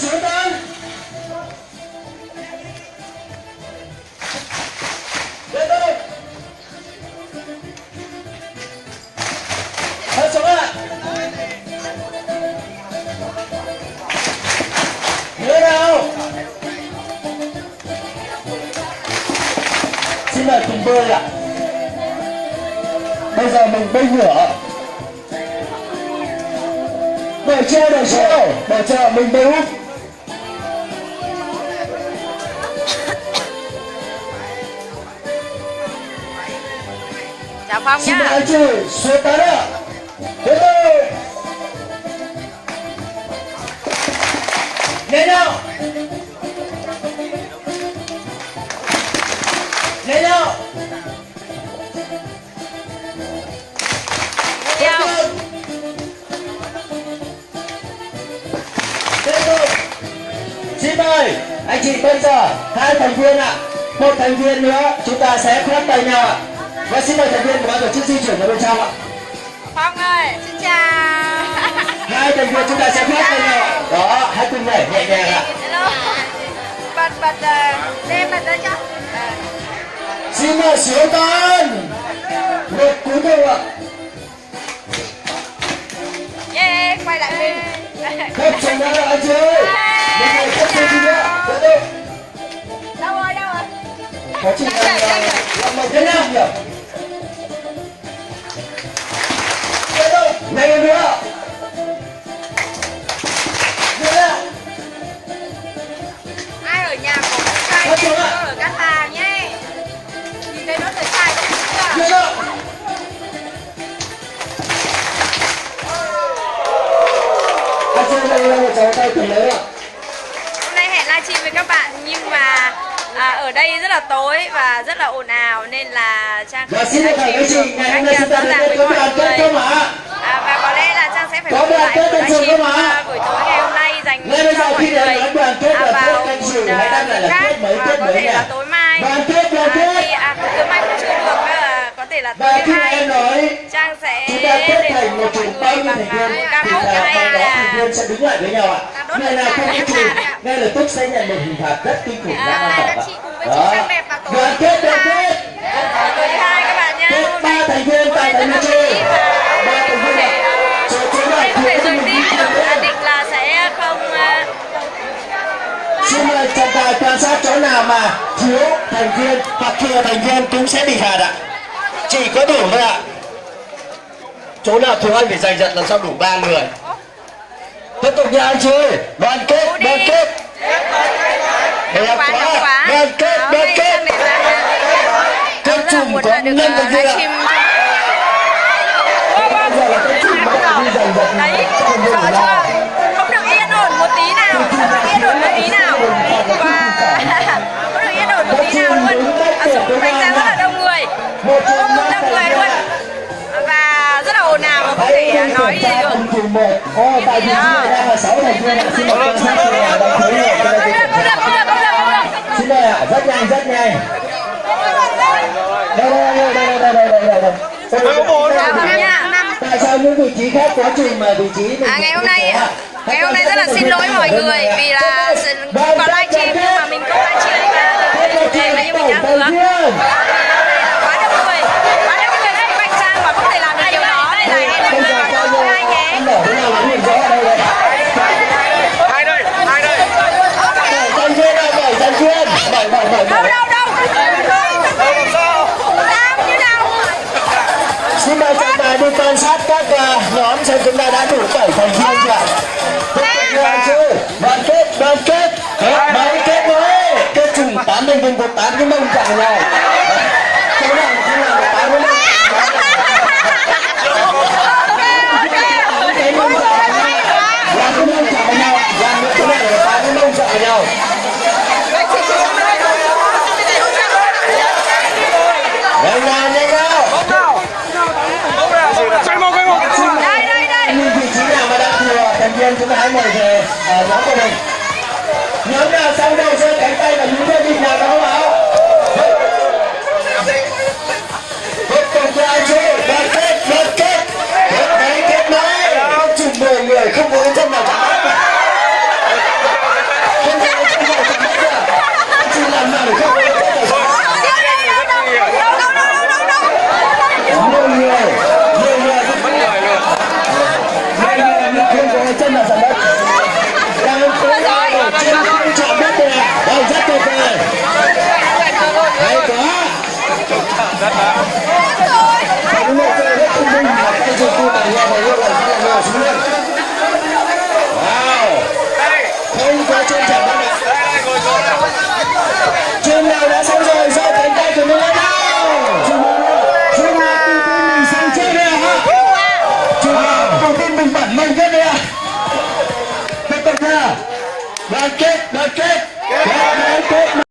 sửa tên lên đây. Hết xuống ạ Nhớ nào. Xin mời cùng bơi ạ. Bây giờ mình bơi ngửa. Đợi treo, đợi treo. Đợi treo, mình bơi úp phong Xin mời chị xuống tán ạ Đến đây. Lên nào. Lên nào. Tiếp theo. Tiếp tục. Xin mời anh chị bây giờ hai thành viên ạ. Một thành viên nữa chúng ta sẽ khoác tay nhau ạ Và xin mời thành viên của ban tổ chức di chuyển vào bên trong ạ. Phong ơi xin chào. Hai thành viên chúng ta sẽ khoác tay nhau Đó, hãy cùng nhảy nhẹ nhàng ạ. Hello. Bật bật ờ, đem bật ra cho. Ờ, Xin mời xuống tan Một cú đầu ạ. Yeah quay lại mình Khép trong đó anh chị Một người khép trong đi nữa đâu rồi đâu rồi? Có chị đang làm một thế nào nhỉ nhanh hơn nữa. Ai ở nhà có cái cây ở cát hà nhé. Hôm nay hẹn livestream với các bạn nhưng mà à, ở đây rất là tối và rất là ồn ào nên là trang không livestream các anh à, rõ ràng với mọi người sẽ phải quay lại buổi live stream à, buổi tối ngày hôm nay dành cho mọi người. à, vào một uh, giờ khác. Và có thể là tối mai. À, thì, à, tối mai cũng chưa được là có thể là tối mai. trang sẽ lên một mọi người bằng ca khúc hay là à. sẽ đứng lại với nhau ạ. Người nào không đi trừ ngay lập tức sẽ nhận một hình phạt rất kinh khủng à, đang bảo ạ. đoàn kết đoàn kết tối hai dạ, các bạn nhá ba thành viên tại thành viên chỗ nào mà thiếu thành viên hoặc thừa thành viên cũng sẽ bị phạt ạ. Chỉ có đủ thôi ạ. Chỗ nào thiếu anh phải giành giật làm sao đủ ba người. Tiếp tục nha anh chị đoàn kết đoàn kết. Đẹp quá đoàn kết đoàn kết. là chùm có là được uh, viên ạ. livestream rất là ồn nói gì được một tại vì đang là sáu thành viên xin mời quan sát xin mời ạ rất nhanh rất nhanh đây đây đây đây đây đây đây đây đây tại sao những vị trí khác có chùm mà vị trí À, ngày hôm nay ngày hôm nay rất là xin lỗi mọi người vì là vào live tài đi quan sát các uh, nhóm xem chúng ta đã đủ bảy thành viên chưa ạ? Đoàn kết đoàn kết mấy kết nối kết chùm tám thành viên có tám cái mông chạm nhau chỗ nào chỗ nào có tám cái mông tám cái mông chạm nhau làm cái mông chạm nhau làm cái chỗ này là tám cái mông chạm nhau nhanh nào nhanh nào không nào xoay một cái một đây đây đây như vị trí nào mà đang thừa chúng ta hãy mời về nhóm của mình nhóm nào xong đầu giơ cánh tay và nhún lên nhịp nào đó không Market, market, market.